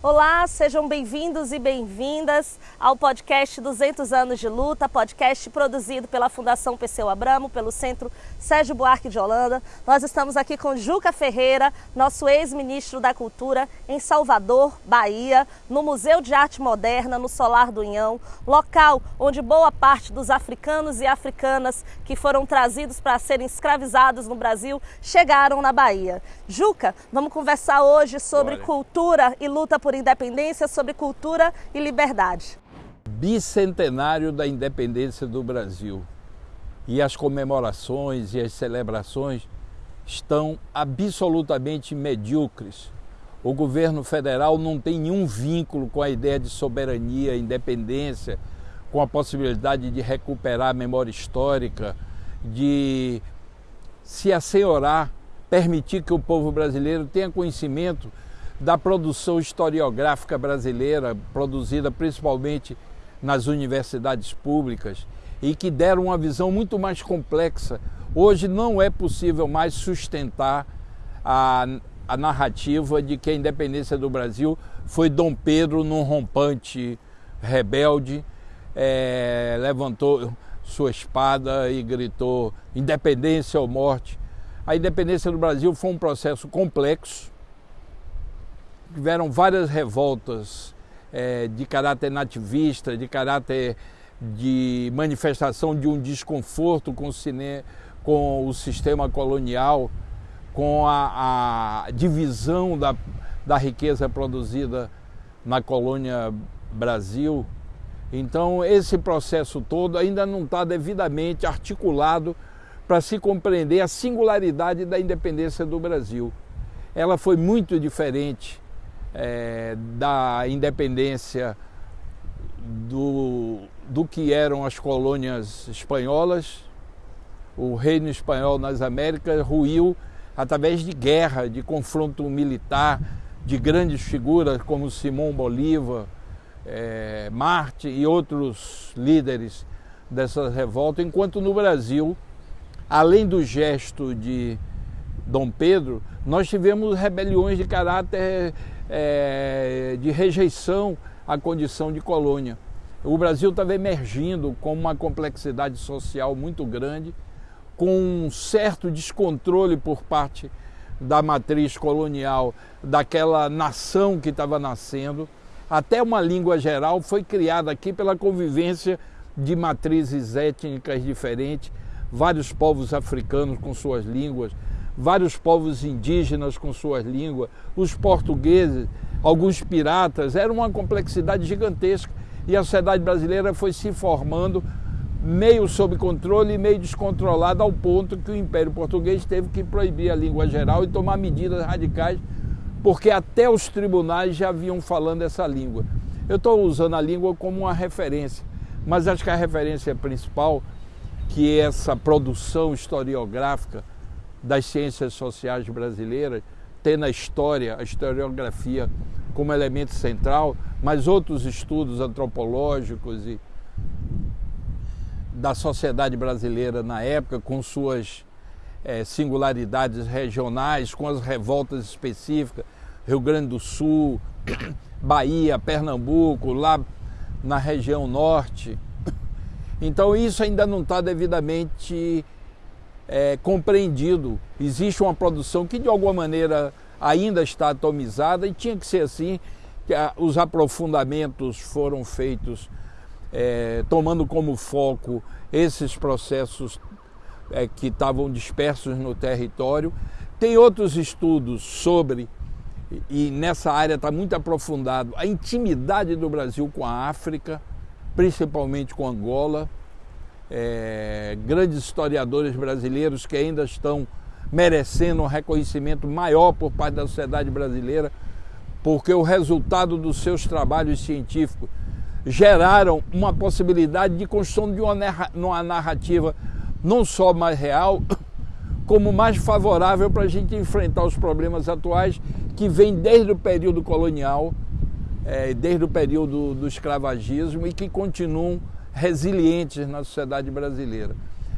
Olá, sejam bem-vindos e bem-vindas ao podcast 200 anos de luta, podcast produzido pela Fundação Perseu Abramo, pelo Centro Sérgio Buarque de Holanda. Nós estamos aqui com Juca Ferreira, nosso ex-ministro da Cultura, em Salvador, Bahia, no Museu de Arte Moderna, no Solar do Inhão, local onde boa parte dos africanos e africanas que foram trazidos para serem escravizados no Brasil chegaram na Bahia. Juca, vamos conversar hoje sobre Bora. cultura e luta por independência, sobre cultura e liberdade. Bicentenário da independência do Brasil. E as comemorações e as celebrações estão absolutamente medíocres. O governo federal não tem nenhum vínculo com a ideia de soberania, independência, com a possibilidade de recuperar a memória histórica, de se assenhorar, permitir que o povo brasileiro tenha conhecimento da produção historiográfica brasileira, produzida principalmente nas universidades públicas e que deram uma visão muito mais complexa. Hoje não é possível mais sustentar a, a narrativa de que a independência do Brasil foi Dom Pedro num rompante rebelde, é, levantou sua espada e gritou independência ou morte. A independência do Brasil foi um processo complexo, tiveram várias revoltas é, de caráter nativista, de caráter de manifestação de um desconforto com o, cine, com o sistema colonial, com a, a divisão da, da riqueza produzida na colônia Brasil. Então, esse processo todo ainda não está devidamente articulado para se compreender a singularidade da independência do Brasil. Ela foi muito diferente é, da independência do, do que eram as colônias espanholas. O reino espanhol nas Américas ruiu através de guerra, de confronto militar, de grandes figuras como Simão Bolívar, é, Marte e outros líderes dessa revolta, enquanto no Brasil, além do gesto de Dom Pedro, nós tivemos rebeliões de caráter é, de rejeição à condição de colônia. O Brasil estava emergindo com uma complexidade social muito grande, com um certo descontrole por parte da matriz colonial daquela nação que estava nascendo. Até uma língua geral foi criada aqui pela convivência de matrizes étnicas diferentes, vários povos africanos com suas línguas, vários povos indígenas com suas línguas, os portugueses, alguns piratas, era uma complexidade gigantesca e a sociedade brasileira foi se formando meio sob controle e meio descontrolada ao ponto que o Império Português teve que proibir a língua geral e tomar medidas radicais, porque até os tribunais já vinham falando essa língua. Eu estou usando a língua como uma referência, mas acho que a referência principal, que é essa produção historiográfica, das ciências sociais brasileiras, tem na história, a historiografia como elemento central, mas outros estudos antropológicos e da sociedade brasileira na época, com suas é, singularidades regionais, com as revoltas específicas, Rio Grande do Sul, Bahia, Pernambuco, lá na região norte. Então isso ainda não está devidamente é, compreendido. Existe uma produção que de alguma maneira ainda está atomizada e tinha que ser assim. Que a, os aprofundamentos foram feitos é, tomando como foco esses processos é, que estavam dispersos no território. Tem outros estudos sobre, e nessa área está muito aprofundado, a intimidade do Brasil com a África, principalmente com Angola é, grandes historiadores brasileiros que ainda estão merecendo um reconhecimento maior por parte da sociedade brasileira, porque o resultado dos seus trabalhos científicos geraram uma possibilidade de construção de uma narrativa não só mais real, como mais favorável para a gente enfrentar os problemas atuais que vêm desde o período colonial, é, desde o período do escravagismo e que continuam resilientes na sociedade brasileira.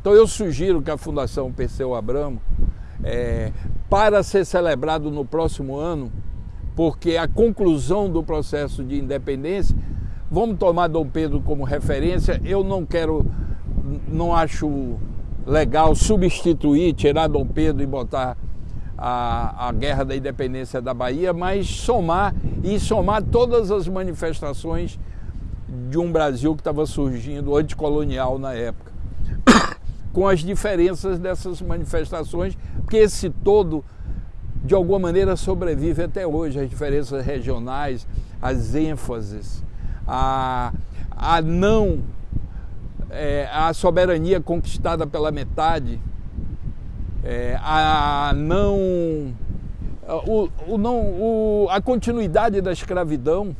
Então eu sugiro que a Fundação Perseu Abramo, é, para ser celebrado no próximo ano, porque a conclusão do processo de independência, vamos tomar Dom Pedro como referência, eu não quero, não acho legal substituir, tirar Dom Pedro e botar a, a Guerra da Independência da Bahia, mas somar e somar todas as manifestações de um Brasil que estava surgindo anticolonial na época, com as diferenças dessas manifestações, porque esse todo de alguma maneira sobrevive até hoje, as diferenças regionais, as ênfases, a, a não, é, a soberania conquistada pela metade, é, a não, o, o não o, a continuidade da escravidão.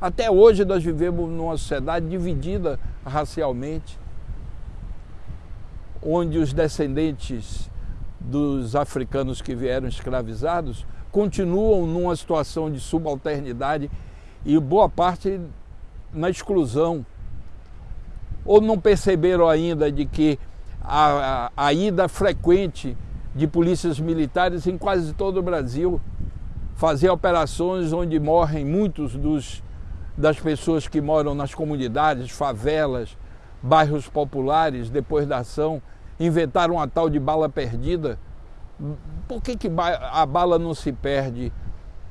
Até hoje nós vivemos numa sociedade dividida racialmente, onde os descendentes dos africanos que vieram escravizados continuam numa situação de subalternidade e boa parte na exclusão. Ou não perceberam ainda de que a, a, a ida frequente de polícias militares em quase todo o Brasil, fazer operações onde morrem muitos dos, das pessoas que moram nas comunidades, favelas, bairros populares, depois da ação, inventaram uma tal de bala perdida. Por que, que a bala não se perde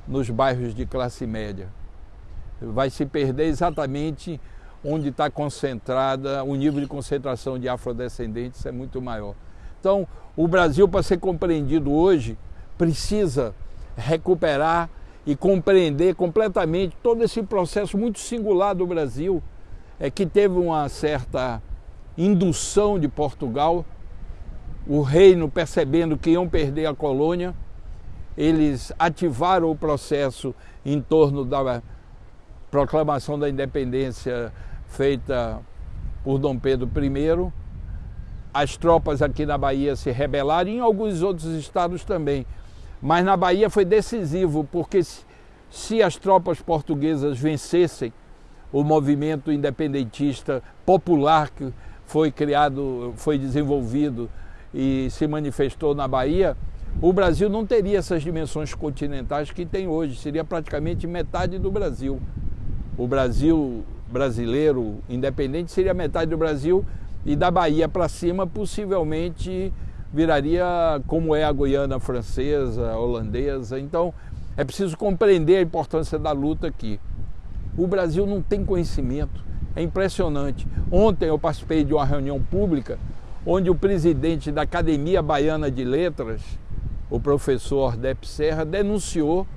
nos bairros de classe média? Vai se perder exatamente onde está concentrada, o nível de concentração de afrodescendentes é muito maior. Então, o Brasil, para ser compreendido hoje, precisa recuperar e compreender completamente todo esse processo muito singular do Brasil, é que teve uma certa indução de Portugal o reino percebendo que iam perder a colônia, eles ativaram o processo em torno da proclamação da independência feita por Dom Pedro I. As tropas aqui na Bahia se rebelaram e em alguns outros estados também. Mas na Bahia foi decisivo, porque se, se as tropas portuguesas vencessem o movimento independentista popular que foi criado, foi desenvolvido e se manifestou na Bahia, o Brasil não teria essas dimensões continentais que tem hoje, seria praticamente metade do Brasil. O Brasil brasileiro independente seria metade do Brasil e da Bahia para cima possivelmente viraria como é a Guiana francesa, holandesa. Então é preciso compreender a importância da luta aqui. O Brasil não tem conhecimento, é impressionante. Ontem eu participei de uma reunião pública onde o presidente da Academia Baiana de Letras, o professor Ordep Serra, denunciou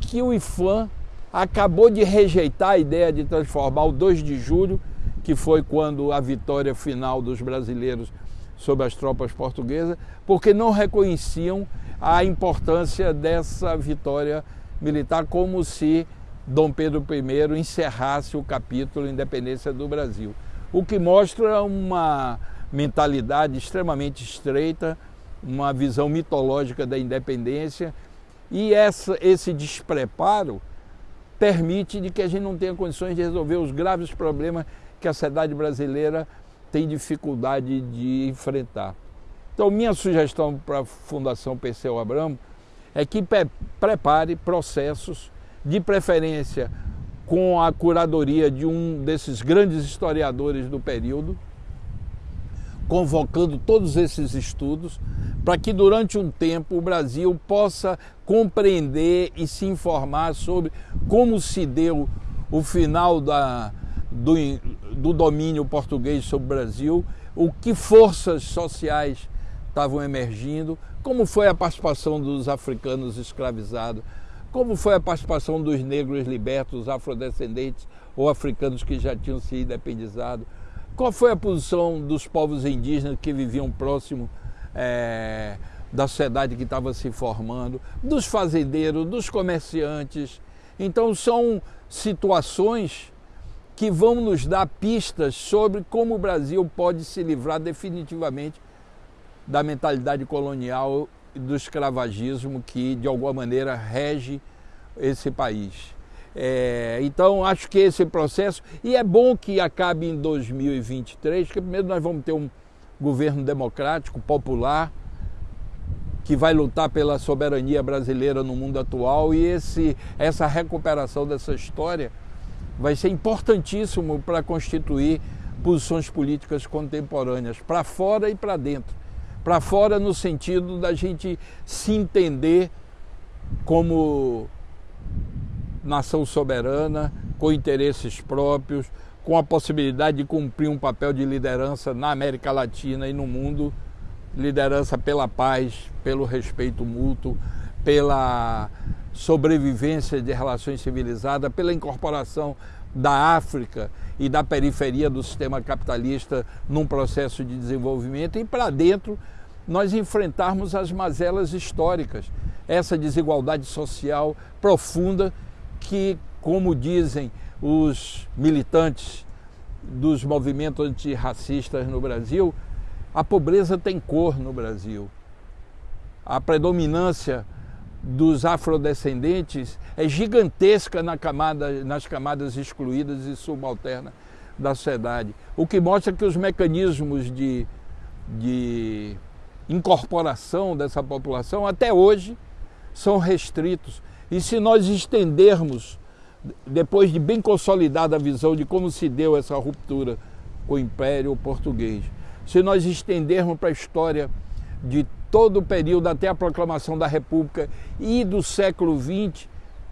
que o IFAM acabou de rejeitar a ideia de transformar o 2 de julho, que foi quando a vitória final dos brasileiros sobre as tropas portuguesas, porque não reconheciam a importância dessa vitória militar, como se Dom Pedro I encerrasse o capítulo Independência do Brasil. O que mostra uma mentalidade extremamente estreita, uma visão mitológica da independência e essa, esse despreparo permite de que a gente não tenha condições de resolver os graves problemas que a sociedade brasileira tem dificuldade de enfrentar. Então, minha sugestão para a Fundação Perseu Abramo é que prepare processos, de preferência com a curadoria de um desses grandes historiadores do período, convocando todos esses estudos para que durante um tempo o Brasil possa compreender e se informar sobre como se deu o final da, do, do domínio português sobre o Brasil, o que forças sociais estavam emergindo, como foi a participação dos africanos escravizados, como foi a participação dos negros libertos, afrodescendentes ou africanos que já tinham se independizado, qual foi a posição dos povos indígenas que viviam próximo é, da sociedade que estava se formando, dos fazendeiros, dos comerciantes? Então, são situações que vão nos dar pistas sobre como o Brasil pode se livrar definitivamente da mentalidade colonial e do escravagismo que, de alguma maneira, rege esse país. É, então, acho que esse processo, e é bom que acabe em 2023, porque primeiro nós vamos ter um governo democrático, popular, que vai lutar pela soberania brasileira no mundo atual e esse, essa recuperação dessa história vai ser importantíssimo para constituir posições políticas contemporâneas, para fora e para dentro. Para fora, no sentido da gente se entender como nação soberana, com interesses próprios, com a possibilidade de cumprir um papel de liderança na América Latina e no mundo liderança pela paz, pelo respeito mútuo, pela sobrevivência de relações civilizadas, pela incorporação da África e da periferia do sistema capitalista num processo de desenvolvimento e para dentro nós enfrentarmos as mazelas históricas, essa desigualdade social profunda que, como dizem os militantes dos movimentos antirracistas no Brasil, a pobreza tem cor no Brasil. A predominância dos afrodescendentes é gigantesca na camada, nas camadas excluídas e subalternas da sociedade. O que mostra que os mecanismos de, de incorporação dessa população até hoje são restritos. E se nós estendermos, depois de bem consolidada a visão de como se deu essa ruptura com o Império Português, se nós estendermos para a história de todo o período até a proclamação da República e do século XX,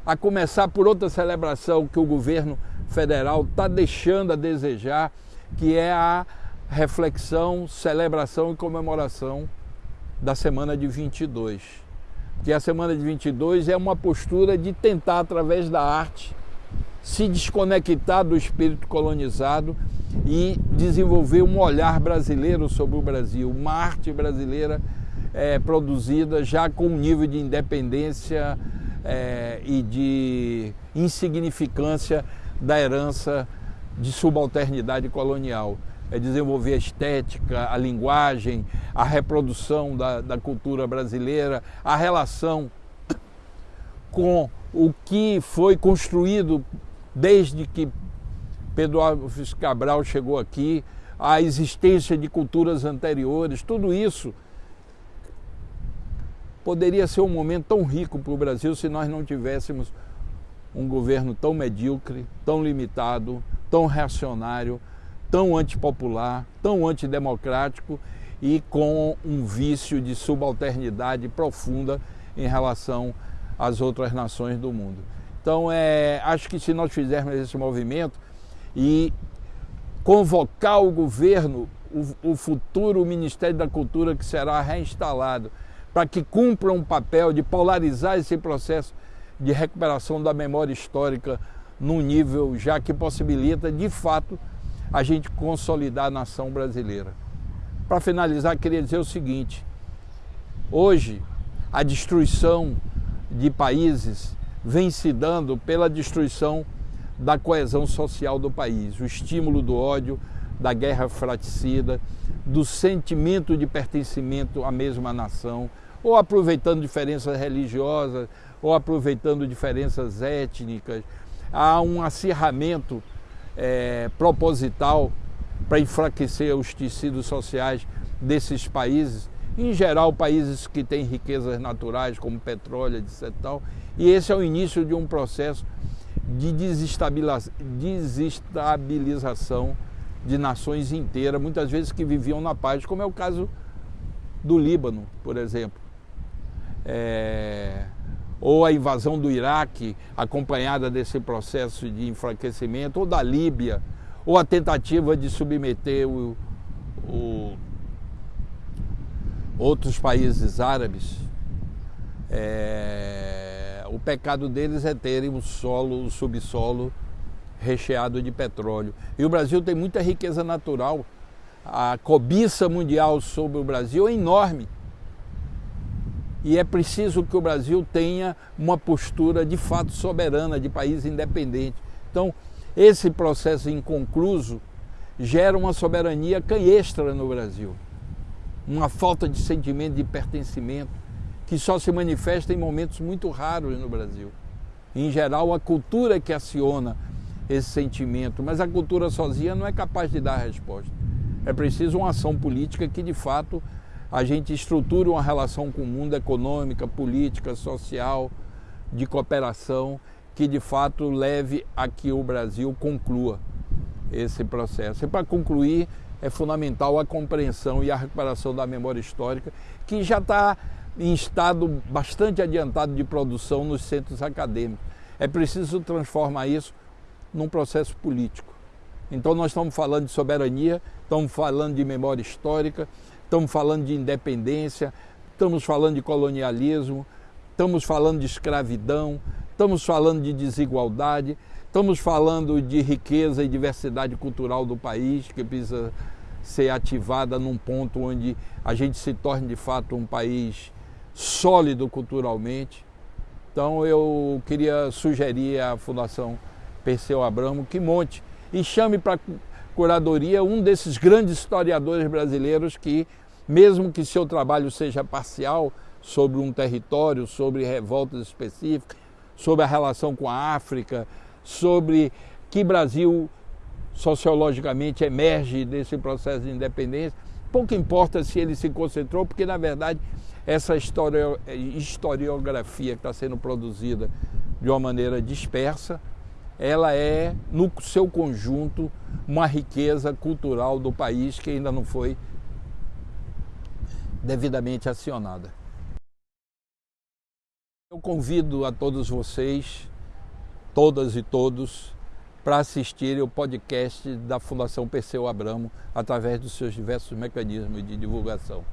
a começar por outra celebração que o governo federal está deixando a desejar, que é a reflexão, celebração e comemoração da semana de 22. Que a semana de 22 é uma postura de tentar, através da arte, se desconectar do espírito colonizado e desenvolver um olhar brasileiro sobre o Brasil, uma arte brasileira é, produzida já com um nível de independência é, e de insignificância da herança de subalternidade colonial. É desenvolver a estética, a linguagem, a reprodução da, da cultura brasileira, a relação com o que foi construído desde que Pedro Alves Cabral chegou aqui, a existência de culturas anteriores, tudo isso poderia ser um momento tão rico para o Brasil se nós não tivéssemos um governo tão medíocre, tão limitado, tão reacionário, tão antipopular, tão antidemocrático e com um vício de subalternidade profunda em relação às outras nações do mundo. Então, é, acho que se nós fizermos esse movimento e convocar o governo, o, o futuro Ministério da Cultura que será reinstalado, para que cumpra um papel de polarizar esse processo de recuperação da memória histórica num nível já que possibilita, de fato, a gente consolidar a nação brasileira. Para finalizar, queria dizer o seguinte: hoje, a destruição de países vem se dando pela destruição da coesão social do país, o estímulo do ódio, da guerra fraticida, do sentimento de pertencimento à mesma nação, ou aproveitando diferenças religiosas, ou aproveitando diferenças étnicas. Há um acirramento é, proposital para enfraquecer os tecidos sociais desses países, em geral países que têm riquezas naturais como petróleo, etc. Tal, e esse é o início de um processo de desestabilização de nações inteiras, muitas vezes que viviam na paz, como é o caso do Líbano, por exemplo. É... ou a invasão do Iraque, acompanhada desse processo de enfraquecimento, ou da Líbia, ou a tentativa de submeter o, o... outros países árabes. É o pecado deles é terem o solo, o subsolo recheado de petróleo. E o Brasil tem muita riqueza natural. A cobiça mundial sobre o Brasil é enorme. E é preciso que o Brasil tenha uma postura de fato soberana, de país independente. Então, esse processo inconcluso gera uma soberania canhestra no Brasil, uma falta de sentimento de pertencimento que só se manifesta em momentos muito raros no Brasil. Em geral, a cultura que aciona esse sentimento, mas a cultura sozinha não é capaz de dar resposta. É preciso uma ação política que, de fato, a gente estruture uma relação com o mundo econômica, política, social, de cooperação, que de fato leve a que o Brasil conclua esse processo. E para concluir, é fundamental a compreensão e a recuperação da memória histórica, que já está em estado bastante adiantado de produção nos centros acadêmicos. É preciso transformar isso num processo político. Então nós estamos falando de soberania, estamos falando de memória histórica, estamos falando de independência, estamos falando de colonialismo, estamos falando de escravidão, estamos falando de desigualdade, estamos falando de riqueza e diversidade cultural do país que precisa ser ativada num ponto onde a gente se torne de fato um país sólido culturalmente. Então eu queria sugerir à Fundação Perseu Abramo que monte e chame para curadoria um desses grandes historiadores brasileiros que, mesmo que seu trabalho seja parcial sobre um território, sobre revoltas específicas, sobre a relação com a África, sobre que Brasil sociologicamente emerge desse processo de independência. Pouco importa se ele se concentrou, porque na verdade essa historiografia que está sendo produzida de uma maneira dispersa, ela é, no seu conjunto, uma riqueza cultural do país que ainda não foi devidamente acionada. Eu convido a todos vocês, todas e todos, para assistirem o podcast da Fundação Perseu Abramo através dos seus diversos mecanismos de divulgação.